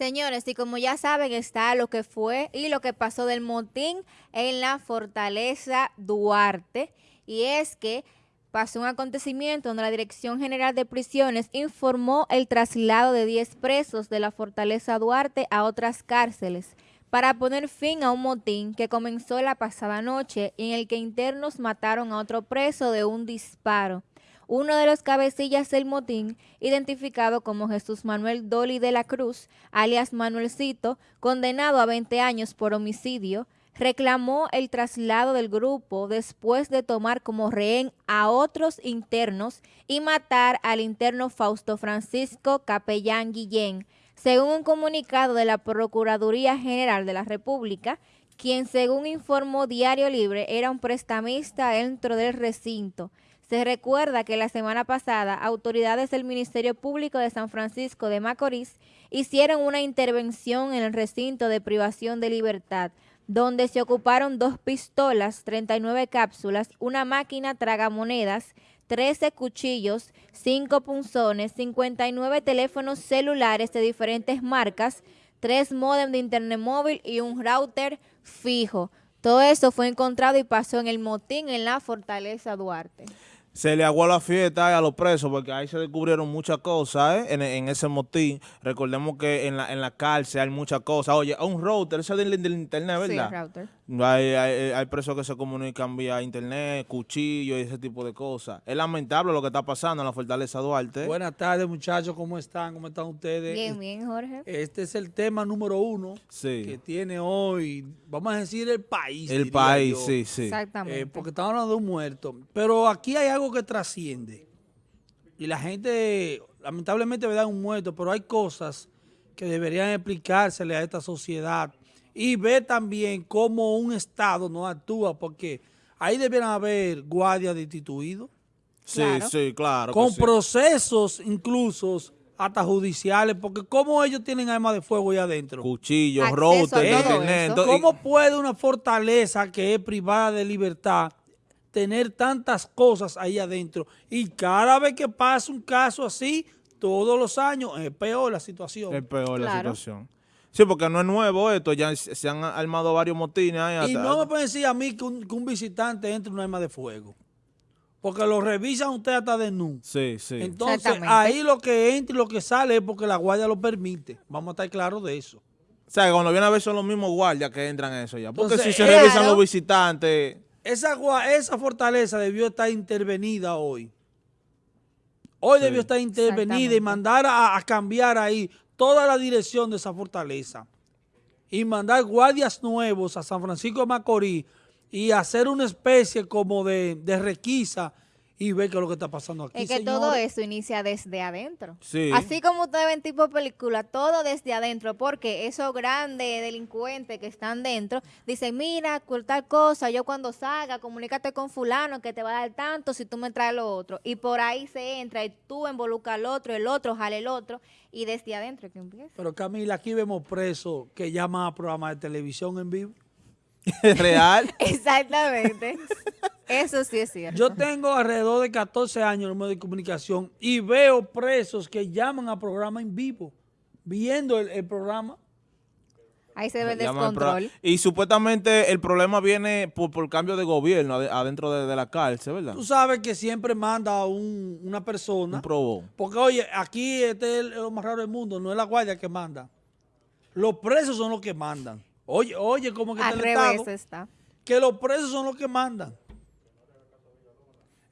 Señores, y como ya saben, está lo que fue y lo que pasó del motín en la fortaleza Duarte. Y es que pasó un acontecimiento donde la Dirección General de Prisiones informó el traslado de 10 presos de la fortaleza Duarte a otras cárceles para poner fin a un motín que comenzó la pasada noche en el que internos mataron a otro preso de un disparo uno de los cabecillas del motín, identificado como Jesús Manuel Doli de la Cruz, alias Manuelcito, condenado a 20 años por homicidio, reclamó el traslado del grupo después de tomar como rehén a otros internos y matar al interno Fausto Francisco Capellán Guillén, según un comunicado de la Procuraduría General de la República, quien según informó Diario Libre era un prestamista dentro del recinto. Se recuerda que la semana pasada autoridades del Ministerio Público de San Francisco de Macorís hicieron una intervención en el recinto de privación de libertad, donde se ocuparon dos pistolas, 39 cápsulas, una máquina tragamonedas, 13 cuchillos, 5 punzones, 59 teléfonos celulares de diferentes marcas, 3 modem de internet móvil y un router fijo. Todo eso fue encontrado y pasó en el motín en la Fortaleza Duarte se le aguó la fiesta a los presos porque ahí se descubrieron muchas cosas ¿eh? en, ese motín. Recordemos que en la, en la cárcel hay muchas cosas. Oye, un router, eso del, del internet, ¿verdad? Sí, router. Hay, hay, presos que se comunican vía internet, cuchillo y ese tipo de cosas. Es lamentable lo que está pasando en la Fortaleza Duarte. Buenas tardes, muchachos. ¿Cómo están? ¿Cómo están ustedes? Bien, bien, Jorge. Este es el tema número uno que tiene hoy, vamos a decir, el país. El país, sí, sí. Exactamente. Eh, porque estamos hablando de un muerto. Pero aquí hay algo que trasciende. Y la gente, lamentablemente, ve un muerto, pero hay cosas que deberían explicársele a esta sociedad y ve también cómo un Estado no actúa, porque ahí debieran haber guardias destituidos. Sí, sí, claro. Con procesos incluso hasta judiciales, porque ¿cómo ellos tienen armas de fuego ahí adentro? Cuchillos, routers, ¿Cómo puede una fortaleza que es privada de libertad tener tantas cosas ahí adentro? Y cada vez que pasa un caso así, todos los años, es peor la situación. Es peor la situación. Sí, porque no es nuevo esto, ya se han armado varios motines. y no me pueden decir a mí que un, visitante entre en un arma de fuego. Porque lo revisan usted hasta de nu. Sí, sí. Entonces, ahí lo que entra y lo que sale es porque la guardia lo permite. Vamos a estar claros de eso. O sea, cuando viene a ver son los mismos guardias que entran en eso ya. Porque si se revisan los visitantes... Esa, esa fortaleza debió estar intervenida hoy. Hoy debió estar intervenida y mandar a cambiar ahí toda la dirección de esa fortaleza y mandar guardias nuevos a San Francisco de Macorís y hacer una especie como de, de requisa y ver qué es lo que está pasando aquí, Es que todo eso inicia desde adentro. Así como ustedes ven tipo película, todo desde adentro, porque esos grandes delincuentes que están dentro dicen, mira, tal cosa, yo cuando salga, comunícate con fulano que te va a dar tanto si tú me traes lo otro. Y por ahí se entra y tú involucras al otro, el otro jale el otro, y desde adentro que empieza. Pero Camila, aquí vemos presos que llaman a programas de televisión en vivo. ¿Real? Exactamente. Eso sí es cierto. Yo tengo alrededor de 14 años en los medios de comunicación y veo presos que llaman a programa en vivo, viendo el, programa. Ahí se ve el descontrol. Y supuestamente el problema viene por, por cambio de gobierno adentro de, la cárcel, ¿verdad? Tú sabes que siempre manda un, una persona. Un probó. Porque, oye, aquí este es lo más raro del mundo, no es la guardia que manda. Los presos son los que mandan. Oye, oye, como que Al revés está. Que los presos son los que mandan.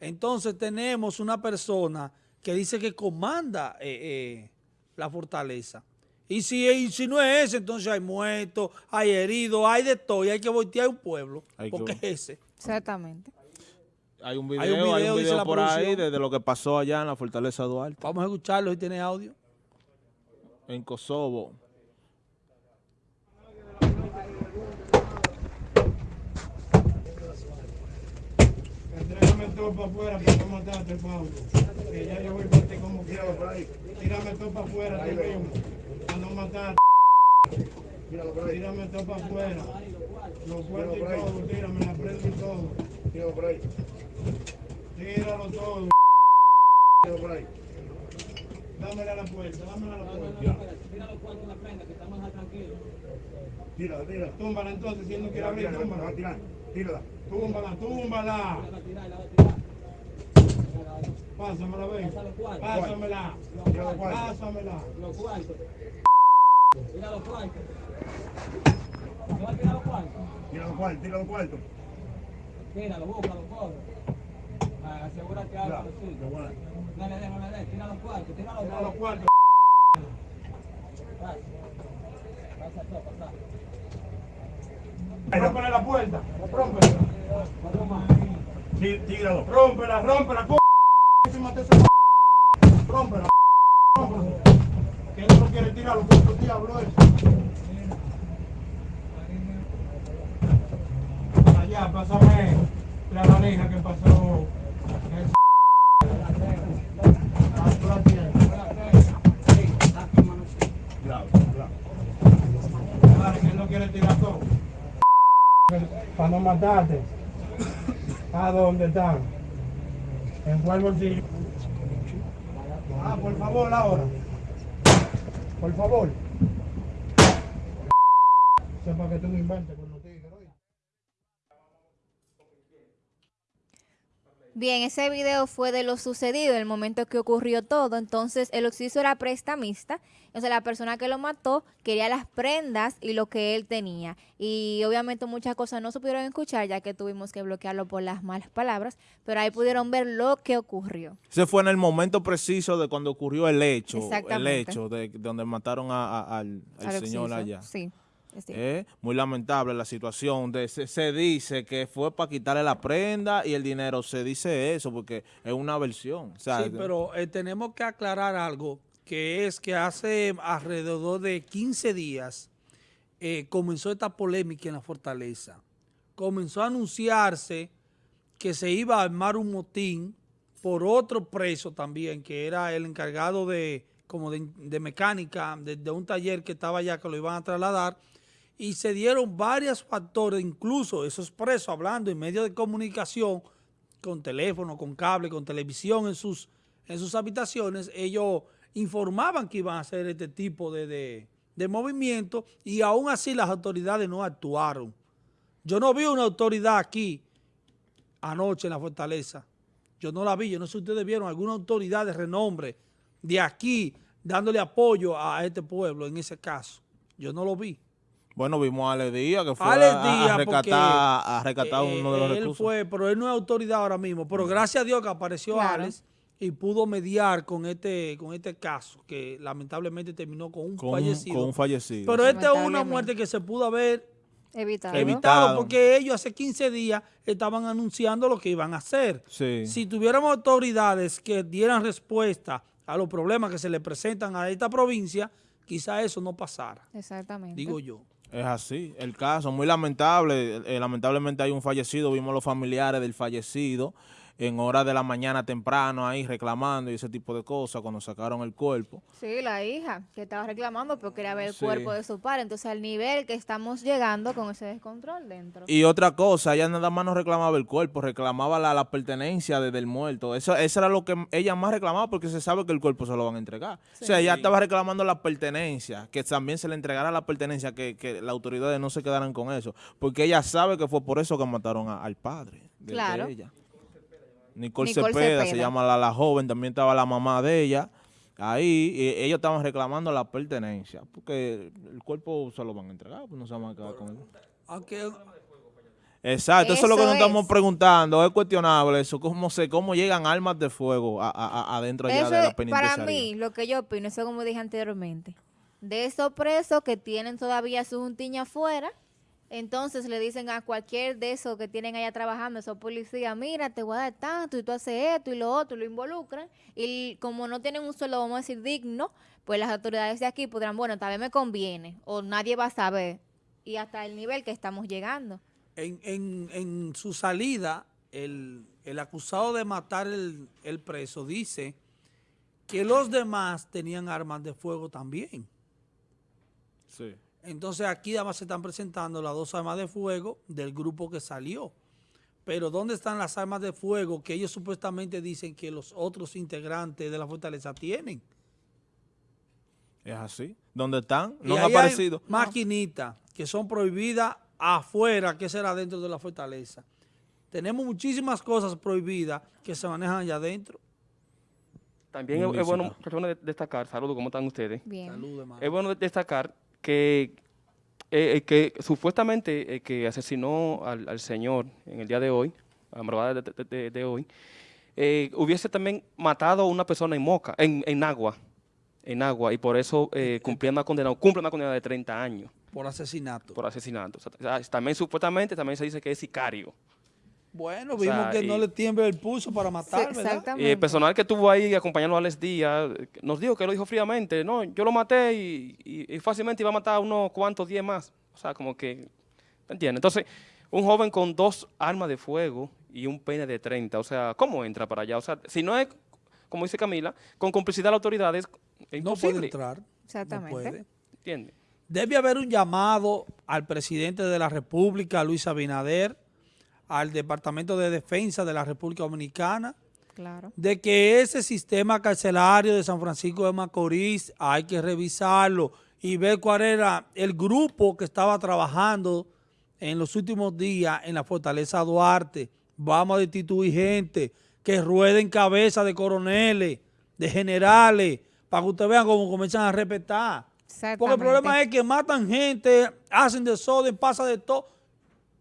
Entonces tenemos una persona que dice que comanda eh, eh, la fortaleza. Y si, si no es ese, entonces hay muertos, hay heridos, hay de todo y hay que voltear un pueblo. porque es ese. Exactamente. Hay un video, hay un video, por ahí de, lo que pasó allá en la Fortaleza Duarte. Vamos a escucharlo si tiene audio. En Kosovo. Todo para afuera para no matarte, Pablo. Que ya yo voy para ti como quiera. Tírame todo para afuera, ti mismo. Para no matarte. Tírame todo para afuera. Lo fuerte y todo, tírame la prenda y todo. Tíralo por ahí. Tíralo todo. Tíralo por ahí. Dámela a la puerta, dámela a la puerta. tira los cuartos en la prenda, que estamos más tranquilos. Tírala, tírala. Túmbala entonces, si él no quiere abrir, túmbala. Tírala. Túmbala, túmbala. Pásamela, ven. Pásamela. Pásamela. Los cuartos. Tira los cuartos. ¿No va a tirar los cuartos? Tira los cuartos, tira los cuartos. Tíralo, búscalo, coge. Asegúrate algo sí. No le des, no le des. Tira los cuartos, tira los, tira los cuartos. Pasa. Pasa pasa. Rómpele la puerta, rómpela. Sí, tíralo. Rómpela, rómpela, c***. Rómpela, rómpela. Que él no quiere tirarlo, puto diablo es. Allá, pásame la valija que pasó. Para no matarte. ¿A dónde están? ¿En cuál bolsillo? Ah, por favor, ahora. Por favor. Sepa que tú no inventes con los tigres. Bien, ese video fue de lo sucedido, el momento que ocurrió todo. Entonces, el occiso era prestamista. Entonces, la persona que lo mató quería las prendas y lo que él tenía. Y obviamente muchas cosas no se pudieron escuchar, ya que tuvimos que bloquearlo por las malas palabras. Pero ahí pudieron ver lo que ocurrió. Ese fue en el momento preciso de cuando ocurrió el hecho. El hecho de, donde mataron al, señor allá. Sí. Eh, muy lamentable la situación. De, se, dice que fue para quitarle la prenda y el dinero. Se dice eso porque es una versión. sí, pero eh, tenemos que aclarar algo, que es que hace alrededor de 15 días eh, comenzó esta polémica en la Fortaleza. Comenzó a anunciarse que se iba a armar un motín por otro preso también, que era el encargado de como de, mecánica de, de, un taller que estaba allá, que lo iban a trasladar, y se dieron varios factores, incluso esos presos hablando en medios de comunicación, con teléfono, con cable, con televisión en sus, en sus habitaciones, ellos informaban que iban a hacer este tipo de, de, movimiento y aún así las autoridades no actuaron. Yo no vi una autoridad aquí anoche en la Fortaleza. Yo no la vi, yo no sé si ustedes vieron alguna autoridad de renombre de aquí dándole apoyo a este pueblo en ese caso. Yo no lo vi. Bueno, vimos a Ale Díaz, que fue a, rescatar, uno de los él fue, pero él no es autoridad ahora mismo. Pero gracias a Dios que apareció Alex y pudo mediar con este con este caso, que lamentablemente terminó con un fallecido. con un fallecido. Pero esta es una muerte que se pudo haber evitado. evitado. porque ellos hace 15 días estaban anunciando lo que iban a hacer. Si tuviéramos autoridades que dieran respuesta a los problemas que se le presentan a esta provincia, quizá eso no pasara. Exactamente. Digo yo. Es así, el caso, muy lamentable, eh, lamentablemente hay un fallecido, vimos los familiares del fallecido, en horas de la mañana temprano ahí reclamando y ese tipo de cosas cuando sacaron el cuerpo. Sí, la hija que estaba reclamando porque quería ver el cuerpo de su padre. Entonces al nivel que estamos llegando con ese descontrol dentro. Y otra cosa, ella nada más no reclamaba el cuerpo, reclamaba la, la pertenencia desde el muerto. Eso, eso era lo que ella más reclamaba porque se sabe que el cuerpo se lo van a entregar. O sea, ella estaba reclamando la pertenencia, que también se le entregara la pertenencia, que, que las autoridades no se quedaran con eso. Porque ella sabe que fue por eso que mataron al padre de, claro. de ella. Nicole, Cepeda, se llama la, la, joven, también estaba la mamá de ella. Ahí ellos estaban reclamando la pertenencia, porque el cuerpo se lo van a entregar, pues no se van a quedar con él. Exacto, eso, es lo que nos estamos preguntando, es cuestionable eso, cómo se, cómo llegan armas de fuego adentro allá de la penitenciaria. Para mí, lo que yo opino, eso como dije anteriormente, de esos presos que tienen todavía su juntiña afuera, entonces le dicen a cualquier de esos que tienen allá trabajando, esos policías, mira, te voy a dar tanto y tú haces esto y lo otro, y lo involucran. Y como no tienen un sueldo, vamos a decir, digno, pues las autoridades de aquí podrán, bueno, tal vez me conviene o nadie va a saber. Y hasta el nivel que estamos llegando. En, en, en su salida, el, el, acusado de matar el, el preso dice que los demás tenían armas de fuego también. Sí. Entonces aquí además se están presentando las dos armas de fuego del grupo que salió. Pero ¿dónde están las armas de fuego que ellos supuestamente dicen que los otros integrantes de la fortaleza tienen? Es así. ¿Dónde están? No han aparecido. maquinitas que son prohibidas afuera, que será dentro de la fortaleza. Tenemos muchísimas cosas prohibidas que se manejan allá adentro. También es, bueno, destacar, saludos, ¿cómo están ustedes? Bien. es bueno destacar que, eh, eh, que supuestamente eh, que asesinó al, señor en el día de hoy, a la de, de, hoy, hubiese también matado a una persona en Moca, en, en Agua, en Agua, y por eso cumplía una condena, cumple una condena de 30 años. Por asesinato. Por asesinato. también supuestamente también se dice que es sicario. Bueno, vimos que no le tiembla el pulso para matar, Y el personal que estuvo ahí acompañando a Alex Díaz nos dijo que lo dijo fríamente. No, yo lo maté y, fácilmente iba a matar a unos cuantos diez más. O sea, como que, ¿entiendes? Entonces, un joven con dos armas de fuego y un peine de 30, o sea, ¿cómo entra para allá? O sea, si no es, como dice Camila, con complicidad de las autoridades, es No puede entrar. Exactamente. ¿Entiendes? Debe haber un llamado al presidente de la República, Luis Abinader, al Departamento de Defensa de la República Dominicana, de que ese sistema carcelario de San Francisco de Macorís hay que revisarlo y ver cuál era el grupo que estaba trabajando en los últimos días en la Fortaleza Duarte. Vamos a destituir gente que rueden cabeza de coroneles, de generales, para que ustedes vean cómo comienzan a respetar. Porque el problema es que matan gente, hacen desorden, pasa de todo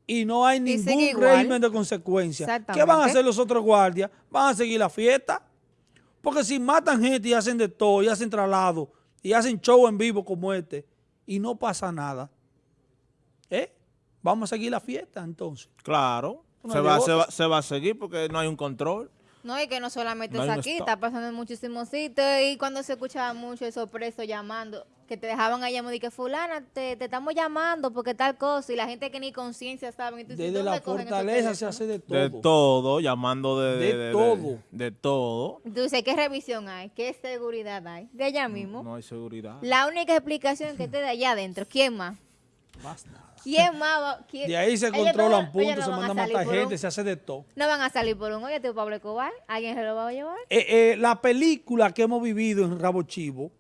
y no hay ningún régimen de consecuencia. ¿Qué van a hacer los otros guardias? ¿Van a seguir la fiesta? Porque si matan gente y hacen de todo, y hacen traslado, y hacen show en vivo como este, y no pasa nada, ¿eh? Vamos a seguir la fiesta entonces. Claro, se, va, se va a seguir porque no hay un control. No, y que no solamente es aquí, está pasando en muchísimos sitios. Y cuando se escuchaba mucho esos presos llamando, que te dejaban ahí llamando y que fulana, te, estamos llamando porque tal cosa. Y la gente que ni conciencia sabe. Desde la fortaleza se hace de todo. De todo, llamando de, de, todo. De, todo. Entonces, ¿qué revisión hay? ¿Qué seguridad hay? De allá mismo. No, hay seguridad. La única explicación que te de allá adentro. ¿Quién más? Basta. ¿Quién más De ahí se controlan puntos, se manda a matar gente, se hace de todo. No van a salir por un oye, tío Pablo Escobar. ¿Alguien se lo va a llevar? Eh, eh, la película que hemos vivido en Rabo Chivo,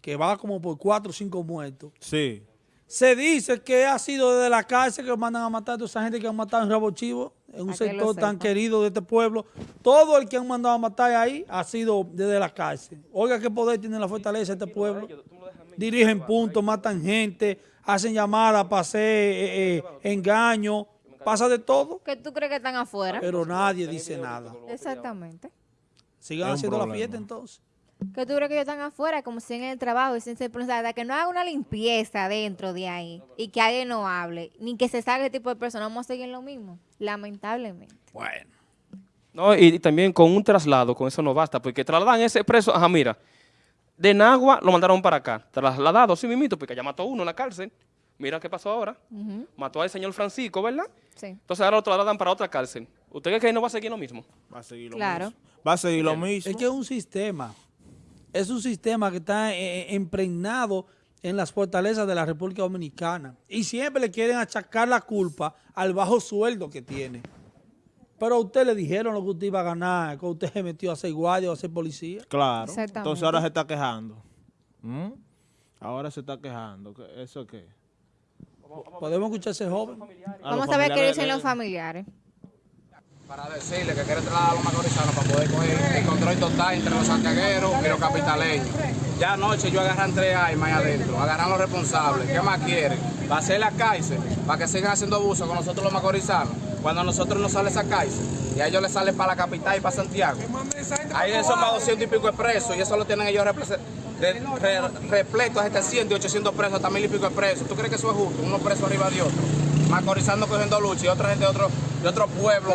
que va como por cuatro o cinco muertos. Sí. Se dice que ha sido desde la cárcel que mandan a matar a toda esa gente que han matado en Rabo Chivo, en un sector tan querido de este pueblo. Todo el que han mandado a matar ahí ha sido desde la cárcel. Oiga qué poder tiene la fortaleza de este pueblo. Dirigen puntos, matan gente, hacen llamadas para hacer eh, eh, engaño, pasa de todo. ¿Qué tú crees que están afuera? Pero nadie dice nada. Exactamente. Sigan haciendo la fiesta entonces. ¿Qué tú crees que ellos están afuera, como si en el trabajo y sin ser que no haga una limpieza dentro de ahí y que alguien no hable, ni que se salga ese tipo de personas, vamos a seguir lo mismo, lamentablemente. Bueno. No, y, también con un traslado, con eso no basta, porque trasladan ese preso, ajá, mira, de Nagua lo mandaron para acá, trasladado, sí mismito, porque ya mató uno en la cárcel. Mira qué pasó ahora. Mató al señor Francisco, ¿verdad? Sí. Entonces ahora lo trasladan para otra cárcel. ¿Usted cree que no va a seguir lo mismo? Va a seguir lo mismo. Va a seguir lo mismo. Es que es un sistema. Es un sistema que está eh, eh, impregnado en las fortalezas de la República Dominicana. Y siempre le quieren achacar la culpa al bajo sueldo que tiene. Pero a usted le dijeron lo que usted iba a ganar, que usted se metió a ser guardia o a ser policía. Claro. Entonces ahora se está quejando. ¿Mm? Ahora se está quejando. ¿Eso qué? ¿Podemos escuchar a ese joven? Vamos a ver qué dicen los familiares. Para decirle que quiere trasladar a los macorizanos para poder coger el control total entre los santiagueros y los capitaleños. Ya anoche yo agarran tres armas ahí adentro, agarran los responsables. ¿Qué más quieren? Va a hacer la cárcel para que sigan haciendo abuso con nosotros los macorizanos cuando a nosotros nos sale esa cárcel y a ellos les sale para la capital y para Santiago. Ahí son más 200 y pico de presos y eso lo tienen ellos repletos a 700 y 800 presos, hasta mil y pico de presos. ¿Tú crees que eso es justo? Uno preso arriba de otro. Macorizando cogiendo lucha y otra gente de otro, de otro pueblo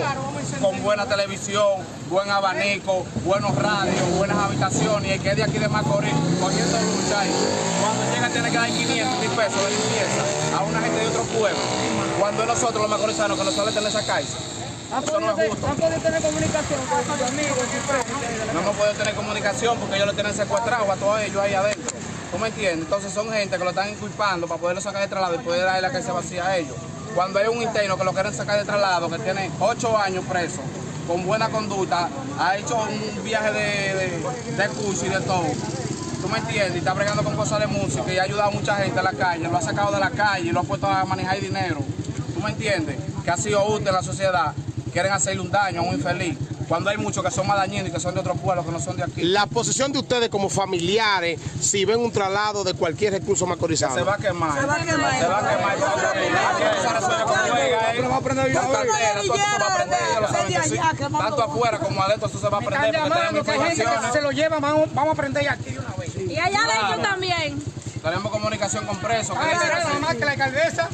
con buena televisión, buen abanico, buenos radios, buenas habitaciones y el que es de aquí de Macorís cogiendo lucha ahí. Tiene que dar 500 mil pesos de limpieza a una gente de otro pueblo cuando nosotros los macorizanos que nos sale tener esa cárcel. Eso no es justo. ¿Han podido tener comunicación con sus amigos? No hemos podido tener comunicación porque ellos lo tienen secuestrado a todos ellos ahí adentro. ¿Tú me entiendes? Entonces son gente que lo están inculpando para poderlo sacar de traslado y poder darle la cárcel vacía a ellos. Cuando hay un interno que lo quieren sacar de traslado, que tiene ocho años preso, con buena conducta, ha hecho un viaje de, de, curso y de todo. ¿Tú me entiendes, y está bregando con cosas de música y ha ayudado a mucha gente a la calle, lo ha sacado de la calle y lo ha puesto a manejar dinero. ¿Tú me entiendes? Que ha sido útil en la sociedad. Quieren hacerle un daño a un infeliz cuando hay muchos que son más dañinos y que son de otros pueblos que no son de aquí. La posición de ustedes como familiares, si ven un traslado de cualquier recurso macorizado. Se va a quemar. Se va a quemar. Se va a quemar. Se va a prender. Tanto afuera como adentro eso se va a prender. Se lo lleva, vamos, a prender aquí allá adentro también. Tenemos comunicación con presos. Nada más que la alcaldesa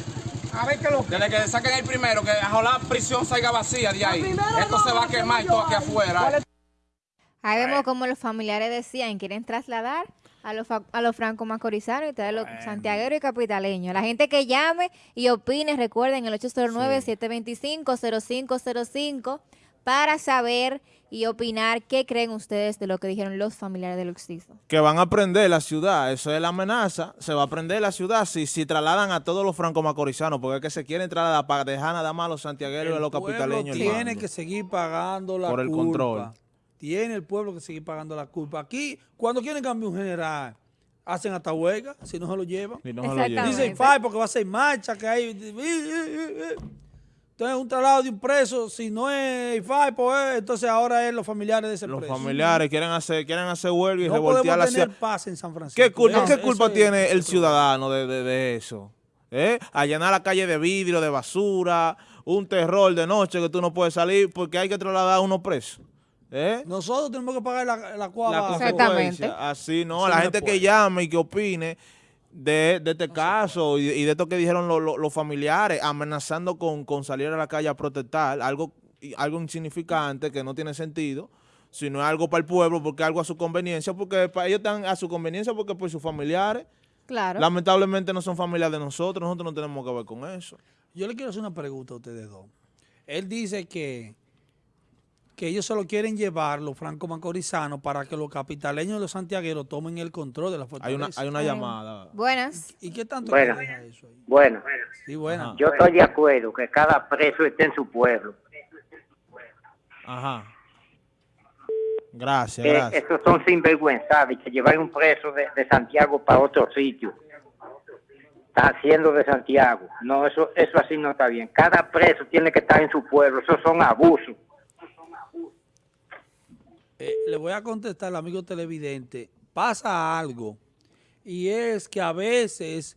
a ver qué lo que. Desde que saquen el primero, que la prisión salga vacía de ahí. Esto se va a quemar todo aquí afuera. Ahí vemos como los familiares decían, quieren trasladar a los, a los franco macorizanos y traer los santiagueros y capitaleños. La gente que llame y opine, recuerden el 809-725-0505 para saber y opinar qué creen ustedes de lo que dijeron los familiares del Luxizo. Que van a prender la ciudad, eso es la amenaza, se va a prender la ciudad si, si trasladan a todos los franco-macorizanos, porque es que se quieren trasladar para dejar nada más a los santiagueros y a los capitaleños. tiene que seguir pagando la Por el control. Tiene el pueblo que seguir pagando la culpa. Aquí, cuando quieren cambiar un general, hacen hasta huelga, si no se lo llevan. Si no se lo llevan. Dicen, porque va a ser marcha, que hay... Entonces, un traslado de un preso, si no es IFAI, pues entonces ahora es los familiares de ese los preso. Los familiares quieren hacer quieren hacer huelga y no revoltear la ciudad. paz en San Francisco. ¿Qué culpa, ¿qué culpa tiene el ciudadano de, de, de eso? ¿Eh? Allanar la calle de vidrio, de basura, un terror de noche que tú no puedes salir porque hay que trasladar a uno preso. ¿Eh? Nosotros tenemos que pagar la, la cuava. Exactamente. Así, no, la gente que llame y que opine de, este caso y, de esto que dijeron los familiares, amenazando con, salir a la calle a protestar, algo, algo insignificante que no tiene sentido, sino algo para el pueblo, porque algo a su conveniencia, porque para ellos están a su conveniencia porque por sus familiares, claro. lamentablemente no son familias de nosotros, nosotros no tenemos que ver con eso. Yo le quiero hacer una pregunta a ustedes dos. Él dice que que ellos solo quieren llevar los franco-macorizanos para que los capitaleños y los santiagueros tomen el control de la fortaleza. Hay una, hay una llamada. Buenas. ¿Y qué tanto bueno, eso ahí? Bueno. Sí, bueno. Yo estoy de acuerdo que cada preso esté en su pueblo. Ajá. Gracias, gracias. Esos son sinvergüenzados que llevar un preso de, de Santiago para otro sitio está haciendo de Santiago. No, eso, eso así no está bien. Cada preso tiene que estar en su pueblo. Esos son abusos. Eh, le voy a contestar al amigo televidente, pasa algo, y es que a veces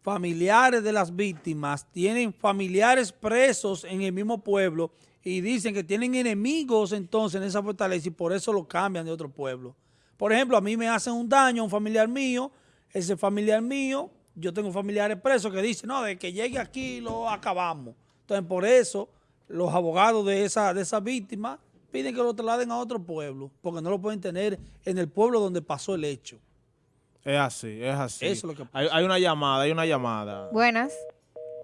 familiares de las víctimas tienen familiares presos en el mismo pueblo y dicen que tienen enemigos entonces en esa fortaleza y por eso lo cambian de otro pueblo. Por ejemplo, a mí me hacen un daño a un familiar mío, ese familiar mío, yo tengo familiares presos que dicen, no, de que llegue aquí lo acabamos. Entonces, por eso, los abogados de esa, de esa víctima piden que lo trasladen a otro pueblo, porque no lo pueden tener en el pueblo donde pasó el hecho. Es así, es así. Eso es lo que Hay, hay, una llamada, hay una llamada. Buenas.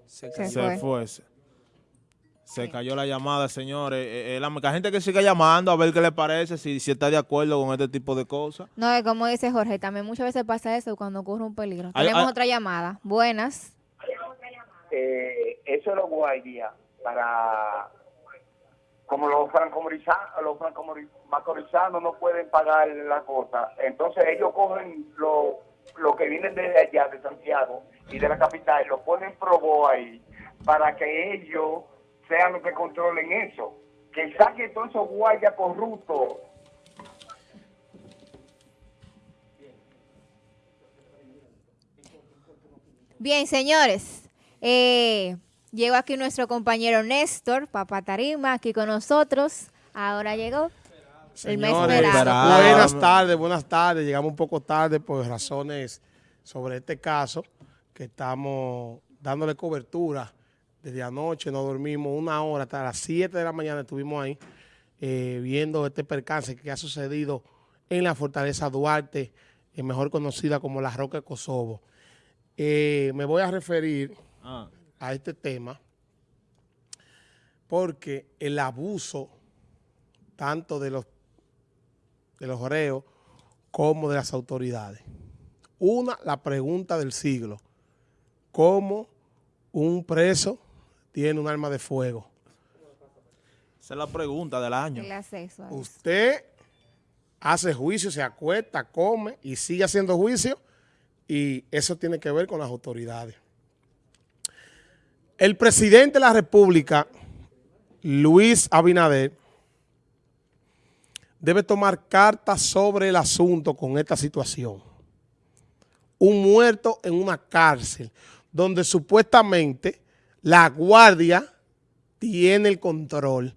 Se, fue. Se, cayó la llamada, señores. Eh, eh, la, gente que sigue llamando a ver qué le parece, si, si está de acuerdo con este tipo de cosas. No, es como dice Jorge, también muchas veces pasa eso cuando ocurre un peligro. Tenemos otra llamada. Buenas. Eh, eso es lo guay, para como los francomorizanos, los macorizanos no pueden pagar la cosa, entonces ellos cogen lo, lo que vienen desde allá, de Santiago y de la capital, lo ponen probo ahí para que ellos sean los que controlen eso. Que saquen todos esos guayas corruptos. Bien, señores. Eh, Llegó aquí nuestro compañero Néstor, Papá Tarima, aquí con nosotros. Ahora llegó el mes esperado. Buenas tardes, buenas tardes. Llegamos un poco tarde por razones sobre este caso que estamos dándole cobertura desde anoche. No dormimos una hora, hasta las 7 de la mañana estuvimos ahí eh, viendo este percance que ha sucedido en la Fortaleza Duarte, eh, mejor conocida como la Roca de Kosovo. Eh, me voy a referir... Ah a este tema porque el abuso tanto de los, de los reos como de las autoridades. Una, la pregunta del siglo. ¿Cómo un preso tiene un arma de fuego? Esa es la pregunta del año. El acceso Usted hace juicio, se acuesta, come y sigue haciendo juicio y eso tiene que ver con las autoridades. El presidente de la República, Luis Abinader, debe tomar cartas sobre el asunto con esta situación. Un muerto en una cárcel donde supuestamente la guardia tiene el control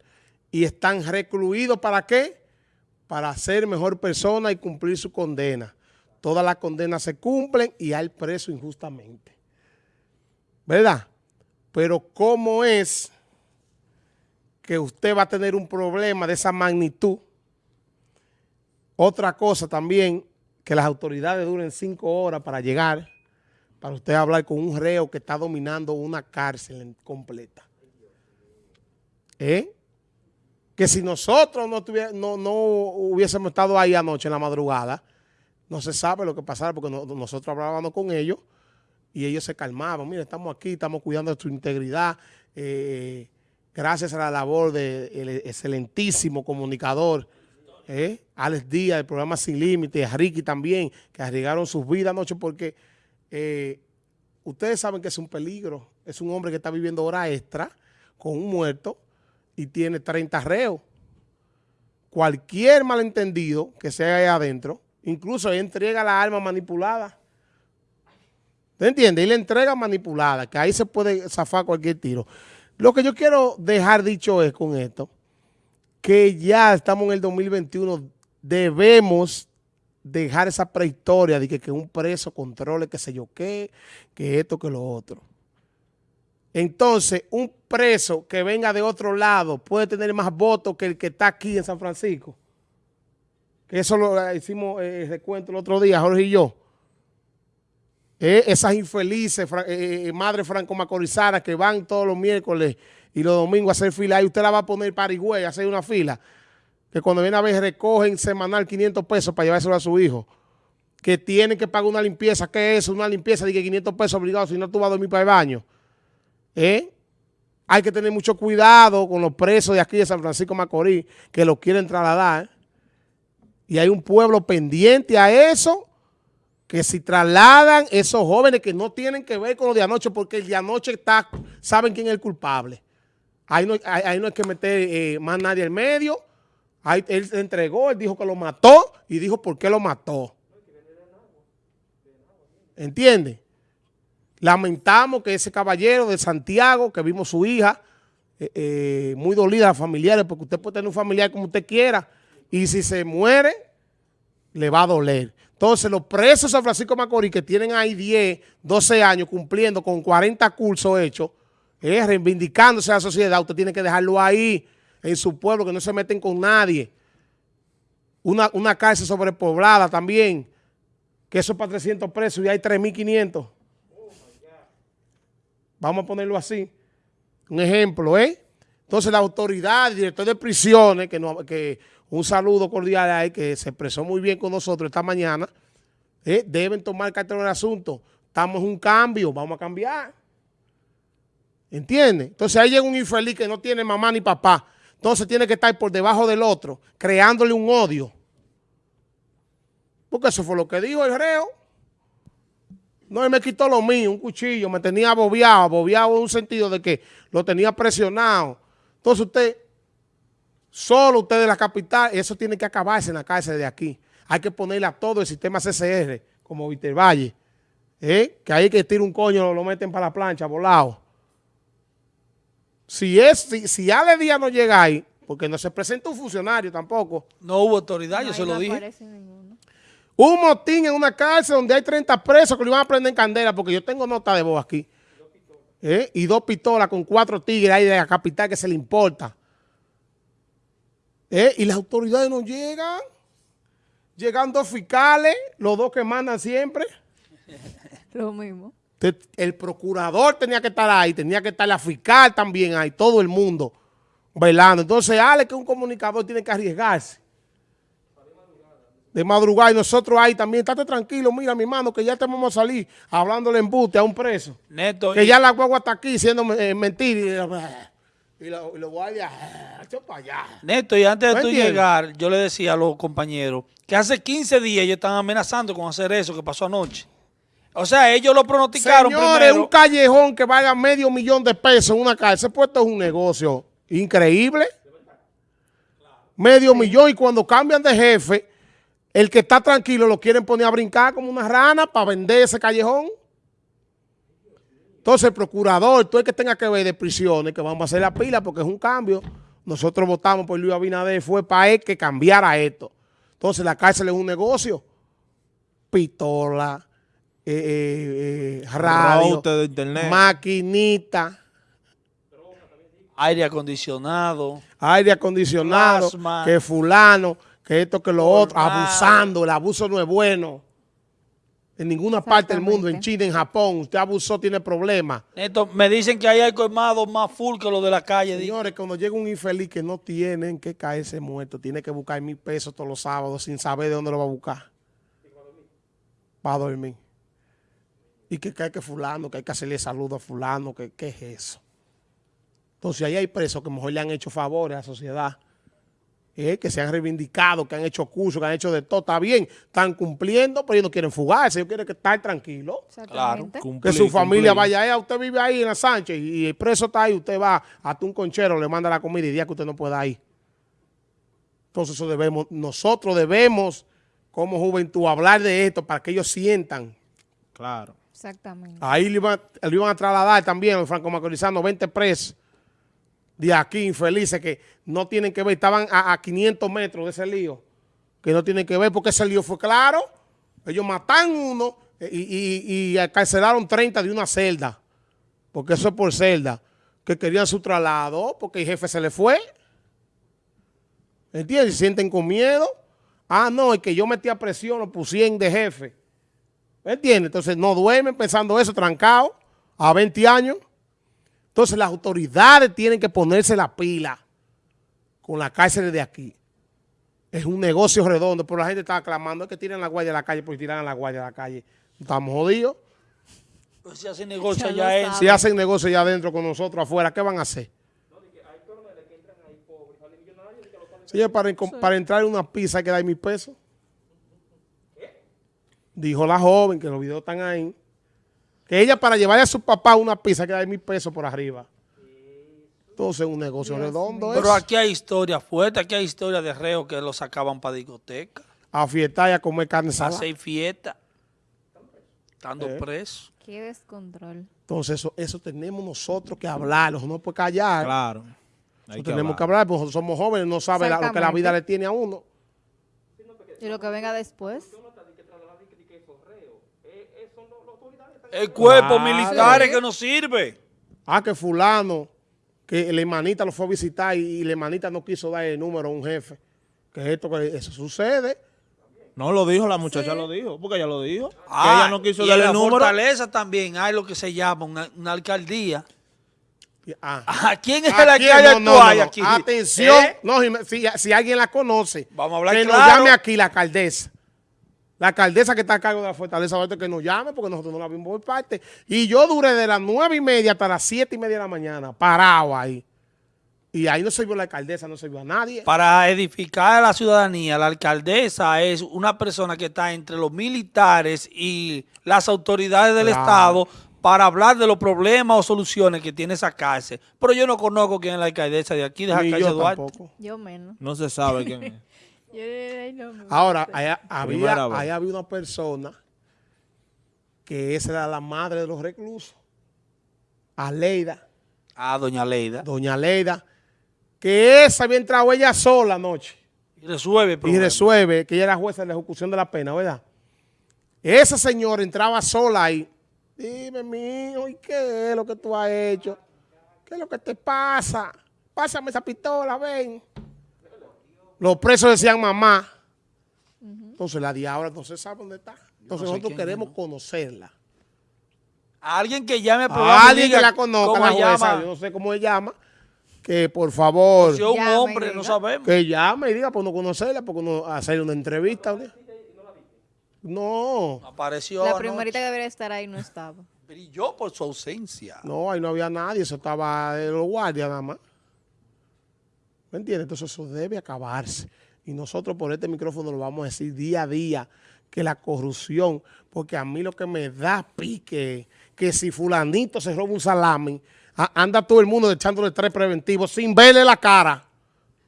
y están recluidos ¿para qué? Para ser mejor persona y cumplir su condena. Todas las condenas se cumplen y hay preso injustamente. ¿Verdad? Pero ¿cómo es que usted va a tener un problema de esa magnitud? Otra cosa también, que las autoridades duren cinco horas para llegar, para usted hablar con un reo que está dominando una cárcel completa. ¿Eh? Que si nosotros no, hubiésemos estado ahí anoche en la madrugada, no se sabe lo que pasara porque nosotros hablábamos con ellos y ellos se calmaban. Mira, estamos aquí, estamos cuidando su integridad. Eh, gracias a la labor del excelentísimo comunicador eh, Alex Díaz, del programa Sin Límites, Ricky también, que arriesgaron sus vidas anoche porque eh, ustedes saben que es un peligro. Es un hombre que está viviendo hora extra con un muerto y tiene 30 reos. Cualquier malentendido que sea ahí adentro, incluso entrega la arma manipulada. ¿Te entiende? Y le entrega manipulada, que ahí se puede zafar cualquier tiro. Lo que yo quiero dejar dicho es con esto, que ya estamos en el 2021, debemos dejar esa prehistoria de que, que un preso controle qué sé yo qué, que esto, que lo otro. Entonces, un preso que venga de otro lado puede tener más votos que el que está aquí en San Francisco. Que eso lo hicimos eh, recuento el otro día, Jorge y yo. Eh, esas infelices eh, eh, madres franco-macorizanas que van todos los miércoles y los domingos a hacer fila, ahí usted la va a poner para a hacer una fila, que cuando viene a ver recogen semanal 500 pesos para llevárselo a su hijo, que tienen que pagar una limpieza, ¿qué es Una limpieza de que 500 pesos obligados, si no tú vas a dormir para el baño. ¿Eh? Hay que tener mucho cuidado con los presos de aquí de San Francisco Macorís que lo quieren trasladar. Y hay un pueblo pendiente a eso, que si trasladan esos jóvenes que no tienen que ver con lo de anoche, porque el de anoche está, saben quién es el culpable. Ahí no, hay que meter eh, más nadie al medio. Ahí, él se entregó, él dijo que lo mató y dijo por qué lo mató. ¿Entiende? Lamentamos que ese caballero de Santiago, que vimos su hija, eh, eh, muy dolida familiares, porque usted puede tener un familiar como usted quiera, y si se muere, le va a doler. Entonces, los presos de San Francisco Macorís que tienen ahí 10, 12 años cumpliendo con 40 cursos hechos, eh, reivindicándose a la sociedad, usted tiene que dejarlo ahí, en su pueblo, que no se meten con nadie. Una, una cárcel sobrepoblada también, que eso es para 300 presos y hay 3.500. Vamos a ponerlo así. Un ejemplo, ¿eh? Entonces la autoridad, el director de prisiones, que, que un saludo cordial ahí, que se expresó muy bien con nosotros esta mañana, ¿eh? deben tomar cartel del asunto. Estamos en un cambio, vamos a cambiar. ¿Entiendes? Entonces ahí llega un infeliz que no tiene mamá ni papá. Entonces tiene que estar por debajo del otro, creándole un odio. Porque eso fue lo que dijo el reo. No, él me quitó lo mío, un cuchillo, me tenía abobiado, abobiado en un sentido de que lo tenía presionado. Entonces usted, solo usted de la capital, eso tiene que acabarse en la cárcel de aquí. Hay que ponerle a todo el sistema CCR, como Víctor Valle, ¿eh? que ahí que tira un coño, lo, meten para la plancha, volado. Si, es, si, si Ale Díaz no llega ahí, porque no se presenta un funcionario tampoco. No hubo autoridad, yo se lo dije. Un motín en una cárcel donde hay 30 presos que le iban a prender en candela, porque yo tengo nota de voz aquí. ¿Eh? Y dos pistolas con cuatro tigres ahí de la capital que se le importa. ¿Eh? Y las autoridades no llegan. Llegan dos fiscales, los dos que mandan siempre. Lo mismo. El procurador tenía que estar ahí, tenía que estar la fiscal también ahí, todo el mundo velando. Entonces, Ale, que un comunicador tiene que arriesgarse de madrugada y nosotros ahí también, estate tranquilo, mira mi hermano, que ya te vamos a salir hablándole embute a un preso. Neto. Que ya la guagua está aquí siendo eh, mentira. Y lo guardias, ah, para allá. Neto, y antes de ¿No tú entiendes? llegar, yo le decía a los compañeros que hace 15 días ellos están amenazando con hacer eso que pasó anoche. O sea, ellos lo pronosticaron Señores, primero. un callejón que valga medio millón de pesos en una calle. Ese puesto es un negocio increíble. Medio millón y cuando cambian de jefe, el que está tranquilo lo quieren poner a brincar como una rana para vender ese callejón. Entonces el procurador, todo el que tenga que ver de prisiones, que vamos a hacer la pila porque es un cambio. Nosotros votamos por Luis Abinader, fue para él que cambiara esto. Entonces la cárcel es un negocio. Pistola, eh, eh, eh, radio, Router de internet. maquinita, Aire acondicionado. aire acondicionado, Plasma. que fulano, que esto, que lo otro, abusando. El abuso no es bueno. En ninguna parte del mundo, en. China, en Japón, usted abusó, tiene problemas. Neto, me dicen que ahí hay colmados más full que los de la calle. Señores, cuando llega un infeliz que no tiene en qué caerse muerto, tiene que buscar mil pesos todos los sábados sin saber de dónde lo va a buscar. Para dormir. Y que, que hay que fulano, que hay que hacerle saludo a fulano, que qué es eso. Entonces ahí hay presos que mejor le han hecho favores a la sociedad. Eh, que se han reivindicado, que han hecho cursos, que han hecho de todo. Está bien, están cumpliendo, pero ellos no quieren fugarse, ellos quieren que estar tranquilos. Exactamente. Que su familia cumplir. vaya allá, usted vive ahí en la Sánchez y el preso está ahí, usted va hasta un conchero, le manda la comida y día que usted no pueda ir. Entonces eso debemos, nosotros debemos como juventud hablar de esto para que ellos sientan. Claro. Exactamente. Ahí le iban, le iban a trasladar también a los franco-macorizanos 20 presos de aquí, infelices, que no tienen que ver, estaban a, a 500 metros de ese lío, que no tienen que ver porque ese lío fue claro. Ellos matan uno eh, y, y, y encarcelaron 30 de una celda, porque eso es por celda, que querían su traslado, porque el jefe se le fue. ¿Entiendes? Se sienten con miedo. Ah, no, es que yo metí a presión, lo pusieron de jefe. ¿Me entiendes? Entonces no duermen pensando eso, trancado, a 20 años. Entonces las autoridades tienen que ponerse la pila con la cárcel de aquí. Es un negocio redondo, pero la gente está clamando que tiren la guardia a la calle, porque tiran la guardia a la calle. Estamos jodidos. Pues si hacen negocio Ya es. Si hacen negocio ya adentro con nosotros afuera, ¿qué van a hacer? Señor, para, para entrar en una pizza hay que dar mil pesos. Dijo la joven, que los videos están ahí, ella para llevarle a su papá una pizza que dar mil pesos por arriba. Entonces es un negocio redondo. Pero eso. aquí hay historia fuerte, aquí hay historia de reos que lo sacaban para discoteca, A fiestar y a comer carne a salada. hacer fiesta, estando Eh. preso. Qué descontrol. Entonces eso, eso tenemos nosotros que hablarlo, no puede callar. Claro. Hay Eso que tenemos hablar. que hablar, porque nosotros somos jóvenes, no sabe la- lo que la vida le tiene a uno. Y lo que venga después. El cuerpo Claro. militar es que no sirve. Ah, que fulano, que el hermanita lo fue a visitar y, y la hermanita no quiso dar el número a un jefe. Que esto, que eso sucede. No lo dijo, la muchacha lo dijo, porque ella lo dijo. que Ah, ella no quiso y darle en el la número. fortaleza también hay lo que se llama una, una alcaldía. Y- ah. ¿A quién es el alcalde no, no, actual no, no. aquí? Atención, ¿Eh? no, si, si- alguien la conoce, Vamos a hablar que nos claro. llame aquí la alcaldesa. La alcaldesa que está a cargo de la fortaleza, ahorita que nos llame, porque nosotros no la vimos por parte. Y yo duré de las nueve y media hasta las siete y media de la mañana, parado ahí. Y ahí no se vio la alcaldesa, no se vio a nadie. Para edificar a la ciudadanía, la alcaldesa es una persona que está entre los militares y las autoridades del Claro. Estado para hablar de los problemas o soluciones que tiene esa cárcel. Pero yo no conozco quién es la alcaldesa de aquí, de la Ni cárcel Duarte. tampoco. Yo menos. No se sabe quién es. Ahora, allá había, allá había una persona que esa era la madre de los reclusos. Aleida, Ah, doña Leida. doña Aleida, que esa había entrado ella sola anoche. Y resuelve el y resuelve que ella era jueza de la ejecución de la pena, ¿verdad? Esa señora entraba sola ahí. Dime, mijo, ¿y qué es lo que tú has hecho? ¿Qué es lo que te pasa? Pásame esa pistola, ven. Los presos decían mamá. Entonces la diabla no se sabe dónde está. Entonces sé nosotros queremos es, conocerla. Alguien que llame A alguien que la conozca, la jueza, llama. yo no sé cómo se llama, que por favor, Si es un Llame hombre, no sabemos. que llame y diga, pues no conocerla, porque no hacerle una entrevista. ¿verdad? No, Apareció La primerita que debería estar ahí no estaba. Brilló por su ausencia. no, ahí no había nadie, eso estaba de los guardias nada más. ¿Me entiendes? Entonces eso debe acabarse. Y nosotros por este micrófono lo vamos a decir día a día, que la corrupción, porque a mí lo que me da pique, que si fulanito se roba un salami, anda todo el mundo echándole tres preventivos sin verle la cara.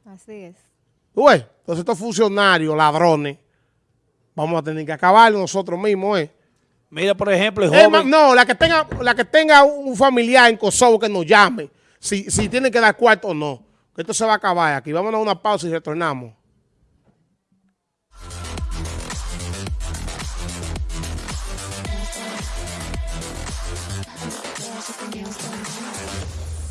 Así es. Uy, entonces estos funcionarios, ladrones, vamos a tener que acabarlo nosotros mismos, ¿eh? Mira, por ejemplo, el joven... no, la que, tenga, la que tenga un familiar en Kosovo que nos llame, si, si tiene que dar cuarto o no. Esto se va a acabar aquí. Vámonos a una pausa y retornamos.